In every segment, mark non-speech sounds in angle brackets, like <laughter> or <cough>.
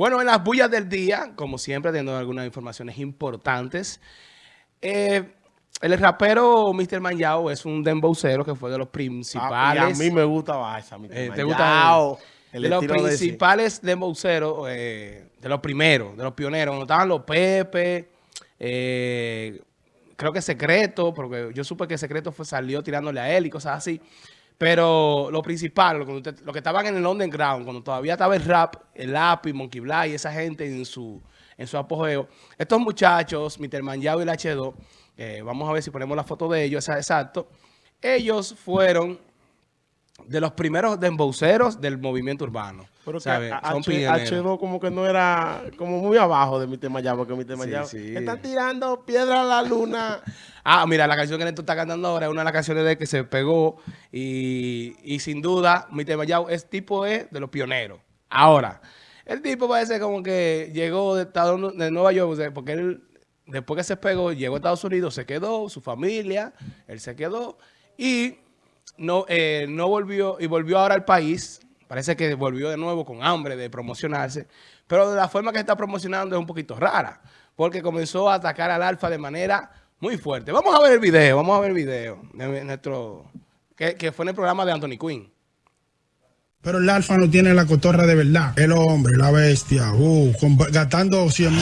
Bueno, en las bullas del día, como siempre, teniendo algunas informaciones importantes. Eh, el rapero Mr. Manjao es un dembowcero que fue de los principales. Ah, y a mí me gusta esa, Mr. Eh, ¿Te gusta? El de los estilo de principales dembowceros, eh, de los primeros, de los pioneros, cuando estaban los Pepe, eh, creo que Secreto, porque yo supe que Secreto fue, salió tirándole a él y cosas así. Pero lo principal, lo que, estaban en el underground, cuando todavía estaba el rap, el lápiz, Monkey Black y esa gente en su, en su apogeo, estos muchachos, Mr. Manjao y el H2, eh, vamos a ver si ponemos la foto de ellos, exacto, ellos fueron de los primeros dembowceros del movimiento urbano. Pero que ¿sabe? a- Son H, pioneros. H2 como que no era como muy abajo de mi tema ya, porque mi tema Sí, ya sí. están tirando piedra a la luna. <laughs> Ah, mira, la canción que Neto está cantando ahora es una de las canciones de que se pegó y, y sin duda, mi tema ya es tipo es de los pioneros. Ahora, el tipo parece como que llegó de, Estados- de Nueva York, o sea, porque él, después que se pegó, llegó a Estados Unidos, se quedó, su familia, él se quedó y no, eh, no volvió, y volvió ahora al país. Parece que volvió de nuevo con hambre de promocionarse, pero la forma que está promocionando es un poquito rara, porque comenzó a atacar al Alfa de manera muy fuerte. Vamos a ver el video, vamos a ver el video de nuestro, que, que fue en el programa de Anthony Quinn. Pero el alfa no tiene la cotorra de verdad. El hombre, la bestia, uh, con- gastando 100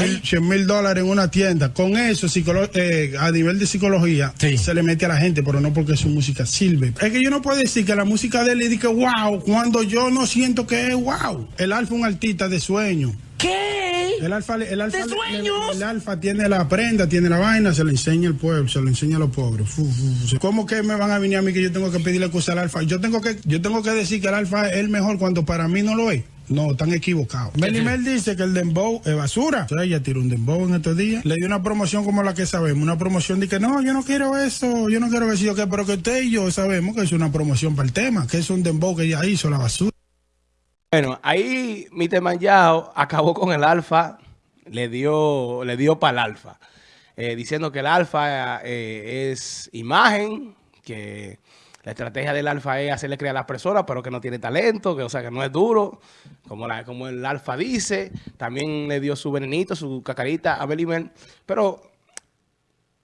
mil dólares en una tienda. Con eso, eh, a nivel de psicología, se le mete a la gente, pero no porque su música sirve. Es que yo no puedo decir que la música de él le diga wow, cuando yo no siento que es wow. El alfa es un artista de sueño. ¿Qué? El alfa, el alfa, ¿De le- sueños? el alfa tiene la prenda, tiene la vaina, se le enseña al pueblo, se le enseña a los pobres. Fu, fu, fu. ¿Cómo que me van a venir a mí que yo tengo que pedirle excusa al alfa? Yo tengo que, yo tengo que decir que el alfa es el mejor cuando para mí no lo es. No, están equivocados. Melimel dice que el dembow es basura. O sea, ella tiró un dembow en estos días. Le dio una promoción como la que sabemos. Una promoción de que no, yo no quiero eso, yo no quiero. Yo que, pero que usted y yo sabemos que es una promoción para el tema, que es un dembow que ella hizo, la basura. Bueno, ahí Mr. Manjao acabó con el Alfa, le dio, le dio para el Alfa, eh, diciendo que el Alfa eh, es imagen, que la estrategia del Alfa es hacerle creer a las personas, pero que no tiene talento, que o sea que no es duro, como, la, como el Alfa dice. También le dio su venenito, su cacarita a Belimel, pero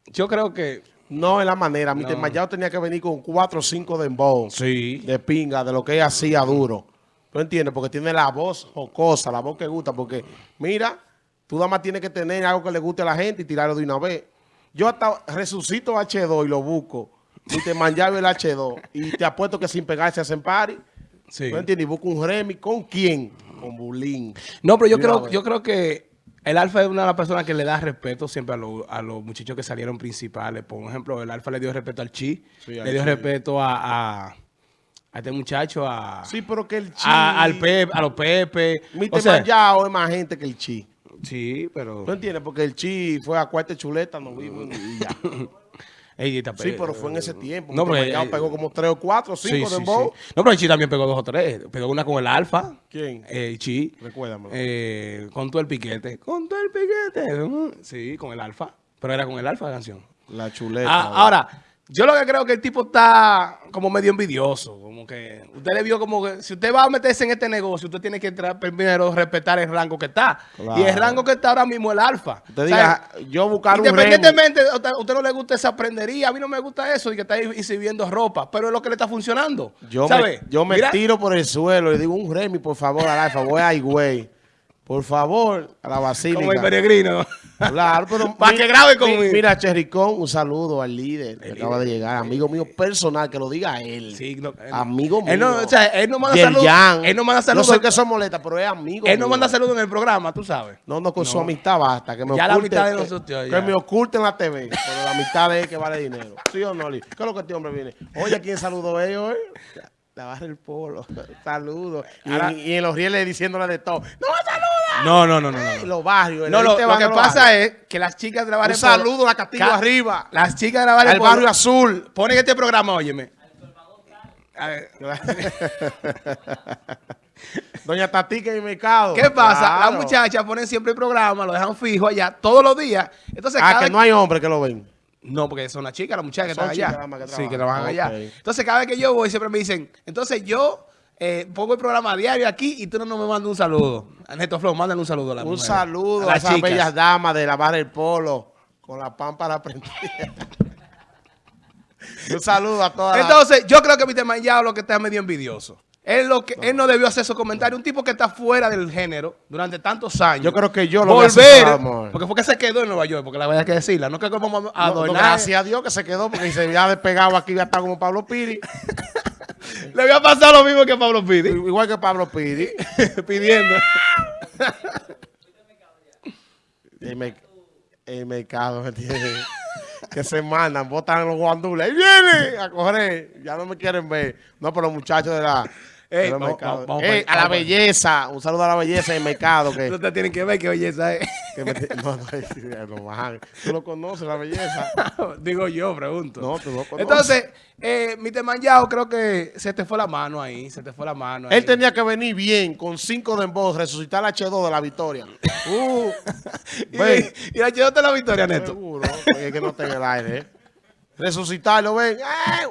yo creo que No es la manera. Mi No. ya tenía que venir con cuatro o cinco de embo, sí, de pinga, de lo que ella hacía duro. ¿Tú entiendes? Porque tiene la voz jocosa, la voz que gusta. Porque, mira, tú nada más tienes que tener algo que le guste a la gente y tirarlo de una vez. Yo hasta resucito H2 y lo busco. Y te manjaba el H2. Y te apuesto que sin pegarse hacen party. sí. ¿Tú entiendes? Y busco un Remy. ¿Con quién? Con Bulín. No, pero yo creo, yo creo que el Alfa es una de las personas que le da respeto siempre a, los- a los muchachos que salieron principales. Por ejemplo, el Alfa le dio respeto al Chi, Sí, le dio respeto a, a, a este muchacho, a, Sí, pero que el chi... a- al Pepe, a los Pepe. Mi O sea, Manjao es más gente que el chi. sí, pero... ¿Tú entiendes? Porque el chi fue a cuarta chuleta, no vivo y ya. <laughs> Ey, está Sí, pe- pero fue en ese tiempo. No, pero, pero eh, pegó como tres o cuatro, cinco sí, de sí. No, pero el Chi también pegó dos o tres. Pegó una con el Alfa. ¿Quién? Eh, el Chi. Recuérdamelo. Eh, con todo el piquete. Con todo el piquete. Mm, Sí, con el Alfa. Pero era con el Alfa la canción. La chuleta. Ah, ahora, yo lo que creo que el tipo está como medio envidioso. Como que usted le vio como que si usted va a meterse en este negocio, usted tiene que tra- primero respetar el rango que está. Claro. Y el rango que está ahora mismo es el alfa. Usted O diga, yo buscar un. Independientemente, a usted, a usted no le gusta esa prendería, a mí no me gusta eso y que está ahí exhibiendo ropa, pero es lo que le está funcionando. Yo ¿sabe? me, yo me Mira, tiro por el suelo y digo, un Remy, por favor, al alfa, voy a güey. Por favor, a la Como el basílica. peregrino. Claro, pero <laughs> Pa' mi- que grabe mi- conmigo. Mira, Chericón, un saludo al líder que acaba de llegar. Amigo mío personal, que lo diga él. Sí, no, él- amigo mío. él no- o sea, él no manda saludos. Él no manda No saludos. sé que son molestas, pero es amigo Él no mío. manda saludos en el programa, tú sabes. No, no, con su amistad basta. Que me Ya la oculte, amistad de que- nosotros, Que, ya. me oculten la TV. Pero la amistad es que vale dinero. ¿Sí o no, Lee? ¿Qué es lo que este hombre viene? Oye, ¿quién saludó a ellos? eh? La barra el polo. Saludos. Y, en- y en los rieles diciéndole de todo. ¡No me saluda! No, no, no, no. no, los barrios. No, lo, lo que pasa es que las chicas de la Un Barrio saludo a Castillo Ca- arriba. Las chicas de la Barrio Al barrio azul. Ponen este programa, óyeme. A ver, <laughs> Doña Tatica en el mercado. ¿Qué pasa? Claro. Las muchachas ponen siempre el programa, lo dejan fijo allá todos los días. Entonces, Ah, cada que no hay hombres que lo ven. No, porque son las chicas, las muchachas que están allá. que sí, que trabajan. trabajan allá. Entonces, cada vez que yo voy, siempre me dicen, entonces yo eh, pongo el programa diario aquí y tú no, no me mandas un saludo. A Neto Flow, mándale un saludo a la Un mujer, saludo a, las esas chicas. bellas damas de lavar el polo con la pámpara prendida. <laughs> un saludo a todas las- Entonces, yo creo que Mr. Mayao lo que está medio envidioso. Él, lo que, él no debió hacer esos comentarios. Un tipo que está fuera del género durante tantos años. Yo creo que yo lo voy a Volver, amor. porque fue que se quedó en Nueva York, porque la verdad hay que decirla. No creo que vamos a No, no, gracias a Dios que se quedó porque si se había despegado aquí ya está como Pablo Piri. <laughs> Le había pasado lo mismo que a Pablo Pidi. Igual que Pablo Piri. <laughs> pidiendo. <laughs> El, mer- el mercado, ¿me entiendes? que se mandan, botan los guandules. ¡Ahí viene! A correr. Ya no me quieren ver. No, pero los muchachos de la... Ey, de los vamos- mercados. vamos- Ey, vamos- a la belleza. Un saludo a la belleza del mercado. Que, <laughs> Ustedes tienen que ver qué belleza es. que me- no, no, <laughs> no. Tú lo conoces, la belleza. <laughs> Digo yo, pregunto. No, tú no conoces. Entonces, eh, Mr. Mayao, creo que se te fue la mano ahí. Se te fue la mano ahí. Él tenía que venir bien, con cinco de voz, resucitar la H2 de la victoria. Uh, Y, y la llevaste la victoria, Neto. Seguro, es que no en el aire. ¿eh? Resucitarlo, ven. ¡Ay!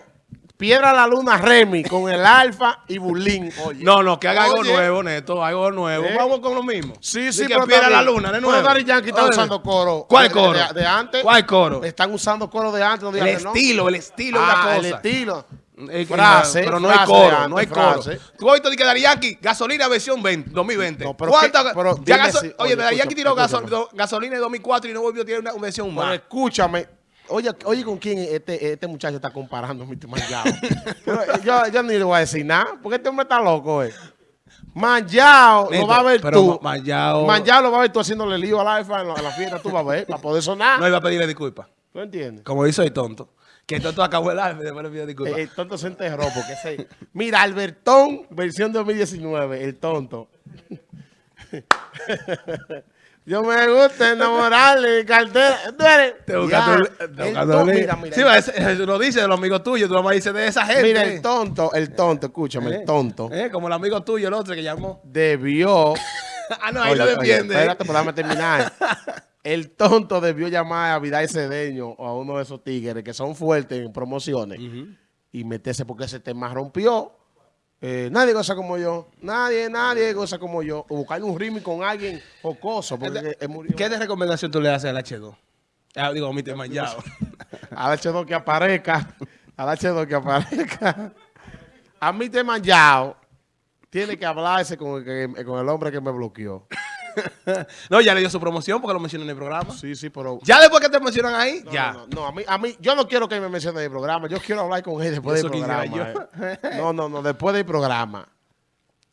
Piedra la luna Remy con el Alfa y Bulín. Oye. No, no, que haga algo Oye. nuevo, Neto. Algo nuevo. ¿Eh? Vamos con lo mismo. Sí, sí, que pero pierda la también- luna, de Pero nuevo. Yankee está usando coro. ¿Cuál coro? De, de antes. ¿Cuál coro? Están usando coro de antes. No El que no. estilo, el estilo es Ah, una cosa. el estilo. Es que Frase, no, pero no hay coro, no hay coro. frase. Tú has visto de que Yankee, gasolina versión 20, 2020. No, pero ¿Cuánta- qué- pero ya gaso- si- oye, oye, escucha, tiró gasolina en 2004 y no volvió a tirar una versión Pero más. escúchame. Oye, oye, ¿con quién este, este muchacho está comparando, mi Manjao? <laughs> Eh, yo, yo ni le voy a decir nada, porque este hombre está loco, eh. Manjao lo va a ver pero tú. Ma- Manjao- Manjao lo va a ver tú haciéndole lío al alfa en la, la fiesta, tú vas a ver, para poder sonar. No iba a pedirle disculpas. ¿Tú entiendes? Como hizo el tonto. Que el tonto acabó el y después le pidió disculpas. Eh, El, tonto se enterró porque ese... Mira, Albertón, versión 2019, el tonto. <laughs> Yo me gusta enamorarle, cartera. Tú eres- Te buscaste mira, mira, Sí, va, ese- eso lo dice de los amigos tuyos, tú nomás dices de esa gente. Mira, el tonto, el tonto, escúchame, Eh, el tonto eh, como el amigo tuyo, el otro que llamó. debió. <laughs> ah, no, ahí Oye, lo oye, defiende. espérate, pero déjame terminar. El tonto debió llamar a Vidal Cedeño o a uno de esos tigres que son fuertes en promociones y meterse porque ese tema rompió. Eh, nadie goza como yo. Nadie, nadie goza como yo. O buscar un ritmo con alguien jocoso. Porque él murió. ¿Qué de recomendación tú le haces al H2? Ah, digo, <laughs> a mi tema ya. Al H2 que aparezca. Al H2 que aparezca. A mí te manchado. Tiene que hablarse con el, con el hombre que me bloqueó. <laughs> no, ya le dio su promoción porque lo mencionó en el programa. Sí, sí, pero... Ya después que te mencionan ahí, No, ya. No, no, no, a mí, a mí, yo no quiero que me mencione en el programa. Yo quiero hablar con él después del Eso quisiera programa. eh. No, no, no, después del programa.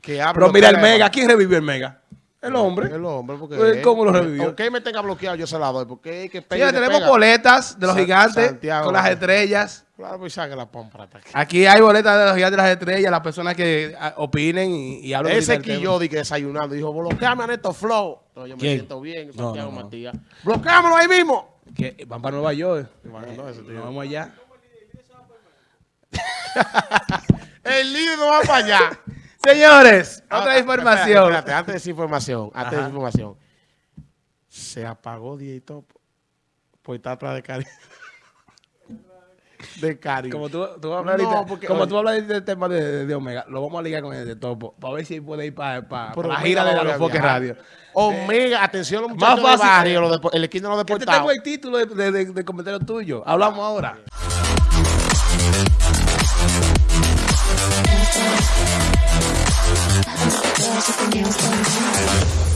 Que Pero mira el. Mega, ¿quién revivió el Mega? El hombre. El hombre, porque... Pues, él- ¿cómo lo revivió? Aunque él me tenga bloqueado, yo se la doy. Porque es que pega tenemos pega. boletas de los gigantes Santiago. con las estrellas. Claro, pues saque la pompa. Aquí hay boletas de los gigantes de las estrellas, las personas que opinen y, y hablen Ese. Quillodi que desayunando dijo, bloqueame a Neto Flow. No, yo me ¿Quién? siento bien, Santiago no, no. Matías. Bloqueámolo ahí mismo. Que van para Nueva York. Nos vamos allá. <laughs> El líder no va para allá. <laughs> Señores, Ah, otra información. espérate, espérate, antes de esa información, antes de Ajá. esa información. Se apagó Dieto por estar atrás de Cari. De Cari. Como tú, tú vas a hablar No, ahorita- porque, como oye. tú hablas del tema de, de Omega, lo vamos a ligar con el de Topo, para ver si puede ir para la Pero gira de los Foques. Radio. Omega, atención los Más muchachos del fácil. barrio, los depo- el esquina de los deportados. tengo el título de, de, de- de comentario tuyo. Hablamos ahora. Gracias,